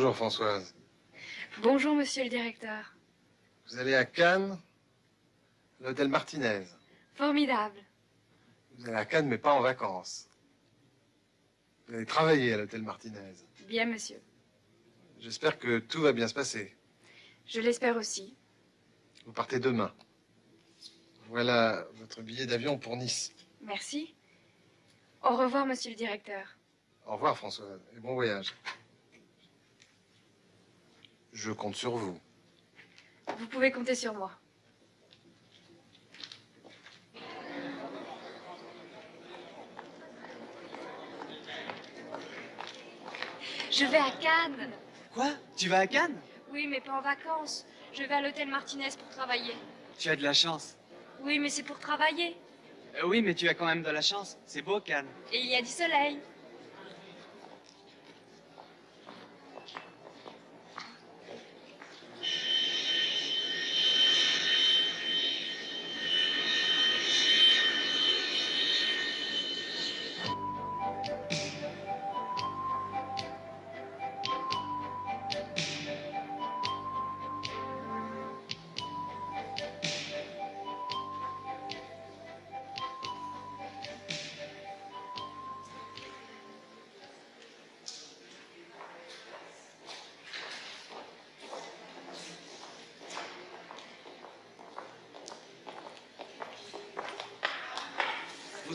Bonjour Françoise. Bonjour monsieur le directeur. Vous allez à Cannes, l'hôtel Martinez. Formidable. Vous allez à Cannes mais pas en vacances. Vous allez travailler à l'hôtel Martinez. Bien monsieur. J'espère que tout va bien se passer. Je l'espère aussi. Vous partez demain. Voilà votre billet d'avion pour Nice. Merci. Au revoir monsieur le directeur. Au revoir Françoise et bon voyage. Je compte sur vous. Vous pouvez compter sur moi. Je vais à Cannes. Quoi? Tu vas à Cannes? Oui, mais pas en vacances. Je vais à l'hôtel Martinez pour travailler. Tu as de la chance. Oui, mais c'est pour travailler. Euh, oui, mais tu as quand même de la chance. C'est beau, Cannes. Et il y a du soleil.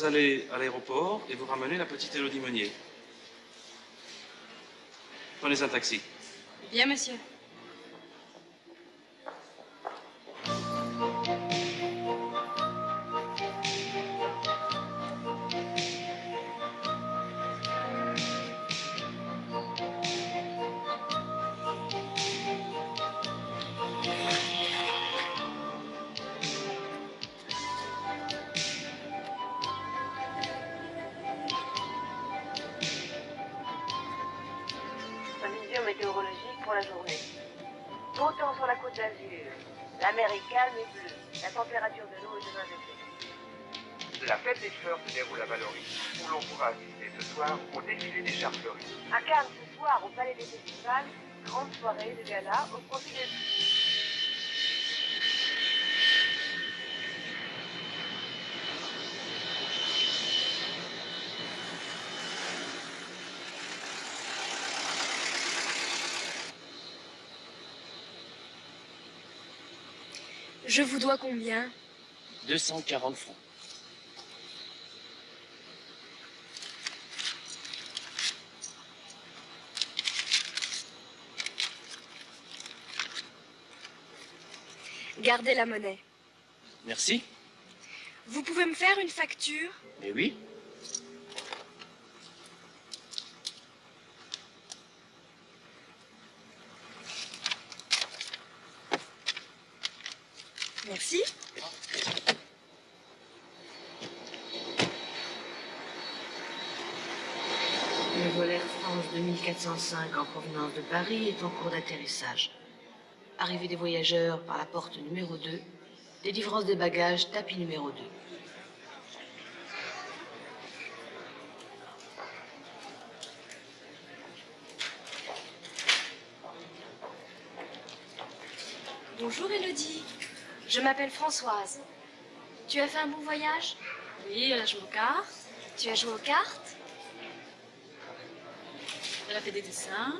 Vous allez à l'aéroport et vous ramenez la petite Élodie Meunier. Prenez un taxi. Bien, monsieur. La mer est calme et bleue. La température de l'eau est de 20 degrés. La fête des fleurs se déroule à Valoris, où l'on pourra assister ce soir au défilé des chars fleuris. À Cannes, ce soir, au Palais des Festivals, grande soirée de gala au profit des... Je vous dois combien? 240 francs. Gardez la monnaie. Merci. Vous pouvez me faire une facture? Mais oui. Le vol Air France 2405 en provenance de Paris est en cours d'atterrissage. Arrivée des voyageurs par la porte numéro 2, délivrance des bagages tapis numéro 2. Bonjour Elodie. Je m'appelle Françoise. Tu as fait un bon voyage? Oui, elle a joué aux cartes, Tu as joué aux cartes? Elle a fait des dessins.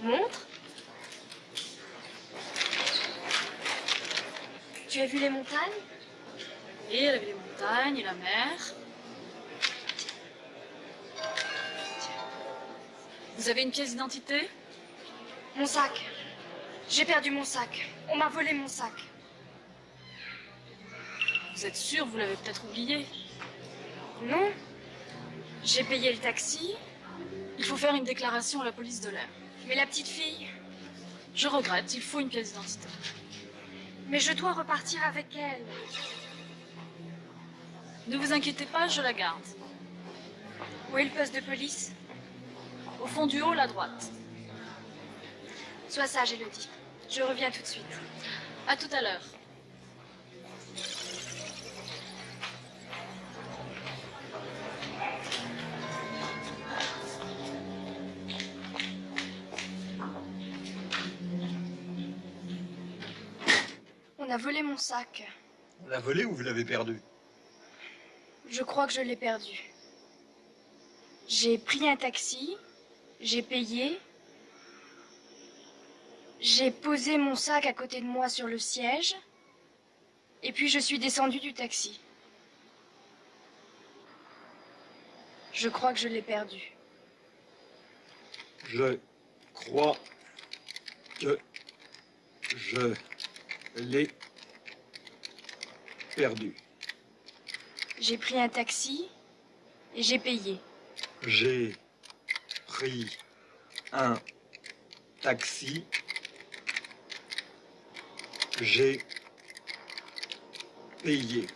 Montre Tu as vu les montagnes? Et elle a vu les montagnes et la mer. Vous avez une pièce d'identité? Mon sac. J'ai perdu mon sac. On m'a volé mon sac. Vous êtes sûr, vous l'avez peut-être oublié Non. J'ai payé le taxi, Il faut faire une déclaration à la police de l'air. mais la petite fille. Je regrette, il faut une pièce d'identité. Mais je dois repartir avec elle. Ne vous inquiétez pas, je la garde. Où est le poste de police? Au fond du hall à droite. Sois sage, Elodie. Je reviens tout de suite. À tout à l'heure. On a volé mon sac. On l'a volé ou vous l'avez perdu? Je crois que je l'ai perdu. J'ai pris un taxi, j'ai payé, j'ai posé mon sac à côté de moi sur le siège, et puis je suis descendue du taxi. Je crois que je l'ai perdu. Je crois que je l'ai perdu. J'ai pris un taxi et j'ai payé. J'ai pris un taxi. J'ai payé.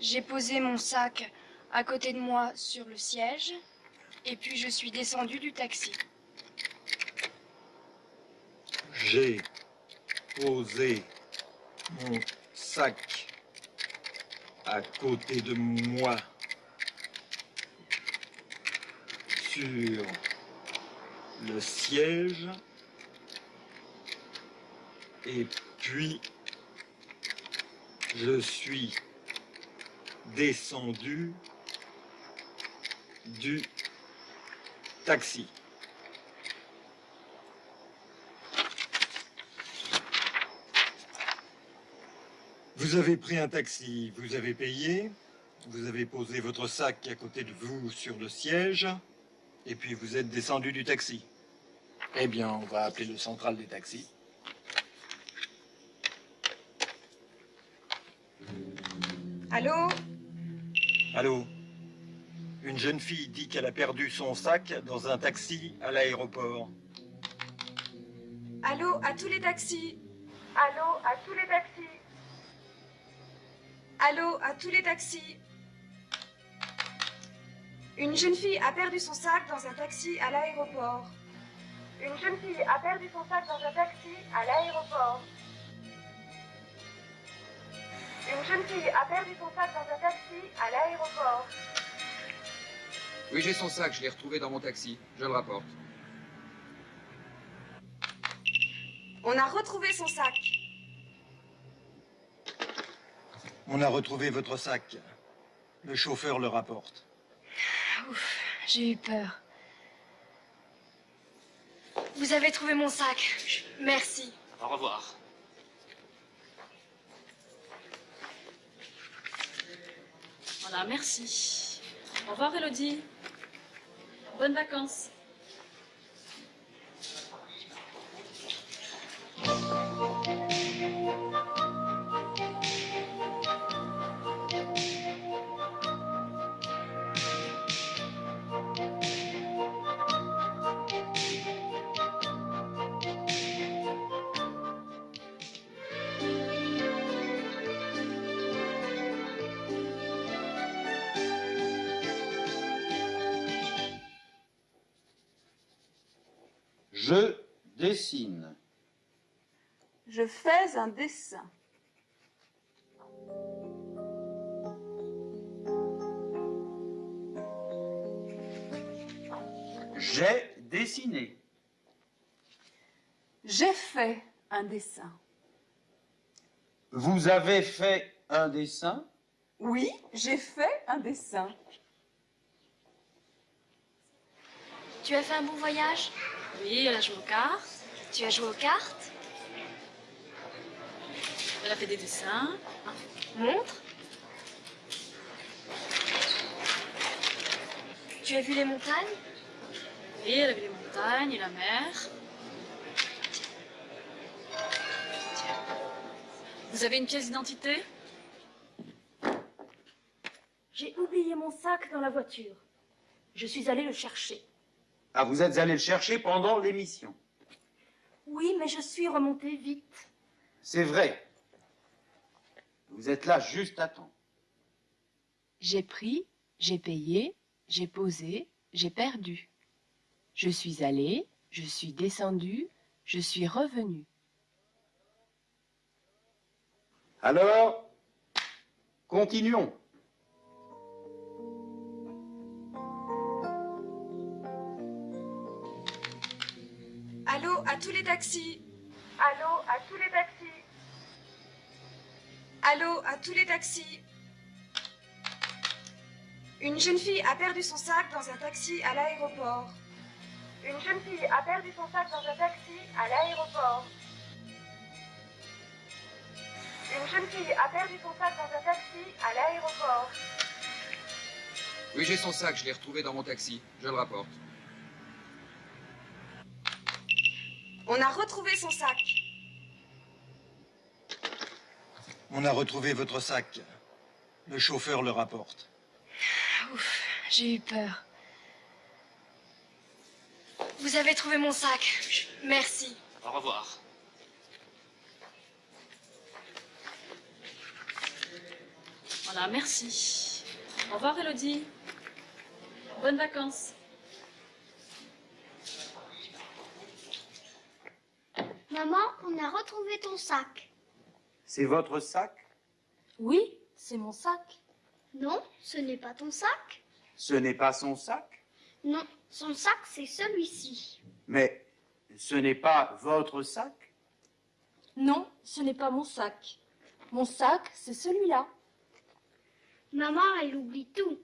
J'ai posé mon sac à côté de moi sur le siège, et puis je suis descendue du taxi. J'ai posé mon sac à côté de moi sur le siège et puis je suis descendu du taxi. Vous avez pris un taxi, vous avez payé, vous avez posé votre sac à côté de vous sur le siège, et puis vous êtes descendu du taxi. Eh bien, on va appeler le central des taxis. Allô? Allô? Une jeune fille dit qu'elle a perdu son sac dans un taxi à l'aéroport. Allô à tous les taxis Allô à tous les taxis Allô à tous les taxis Une jeune fille a perdu son sac dans un taxi à l'aéroport. Une jeune fille a perdu son sac dans un taxi à l'aéroport. Une jeune fille a perdu son sac dans un taxi à l'aéroport. Oui, j'ai son sac, je l'ai retrouvé dans mon taxi. Je le rapporte. On a retrouvé son sac. On a retrouvé votre sac. Le chauffeur le rapporte. Ouf, j'ai eu peur. Vous avez trouvé mon sac. Merci. Au revoir. Voilà, merci. Au revoir, Elodie. Bonnes vacances. Je dessine. Je fais un dessin. J'ai dessiné. J'ai fait un dessin. Vous avez fait un dessin? Oui, j'ai fait un dessin. Tu as fait un bon voyage? Oui, elle a joué aux cartes. Tu as joué aux cartes Elle a fait des dessins. Montre. Tu as vu les montagnes Oui, elle a vu les montagnes et la mer. Vous avez une pièce d'identité? J'ai oublié mon sac dans la voiture. Je suis allée le chercher. Ah, vous êtes allé le chercher pendant l'émission. Oui, mais je suis remontée vite. C'est vrai. Vous êtes là juste à temps. J'ai pris, j'ai payé, j'ai posé, j'ai perdu. Je suis allé, je suis descendu, je suis revenu. Alors, continuons. Tous les taxis. Allô à tous les taxis. Allô à tous les taxis. Une jeune fille a perdu son sac dans un taxi à l'aéroport. Une jeune fille a perdu son sac dans un taxi à l'aéroport. Une jeune fille a perdu son sac dans un taxi à l'aéroport. Oui, j'ai son sac, je l'ai retrouvé dans mon taxi. Je le rapporte. On a retrouvé son sac. On a retrouvé votre sac. Le chauffeur le rapporte. Ouf, j'ai eu peur. Vous avez trouvé mon sac. Merci. Au revoir. Voilà, merci. Au revoir, Elodie. Bonnes vacances. Maman, on a retrouvé ton sac. C'est votre sac? Oui, c'est mon sac. Non, ce n'est pas ton sac. Ce n'est pas son sac? Non, son sac, c'est celui-ci. Mais ce n'est pas votre sac? Non, ce n'est pas mon sac. Mon sac, c'est celui-là. Maman, elle oublie tout.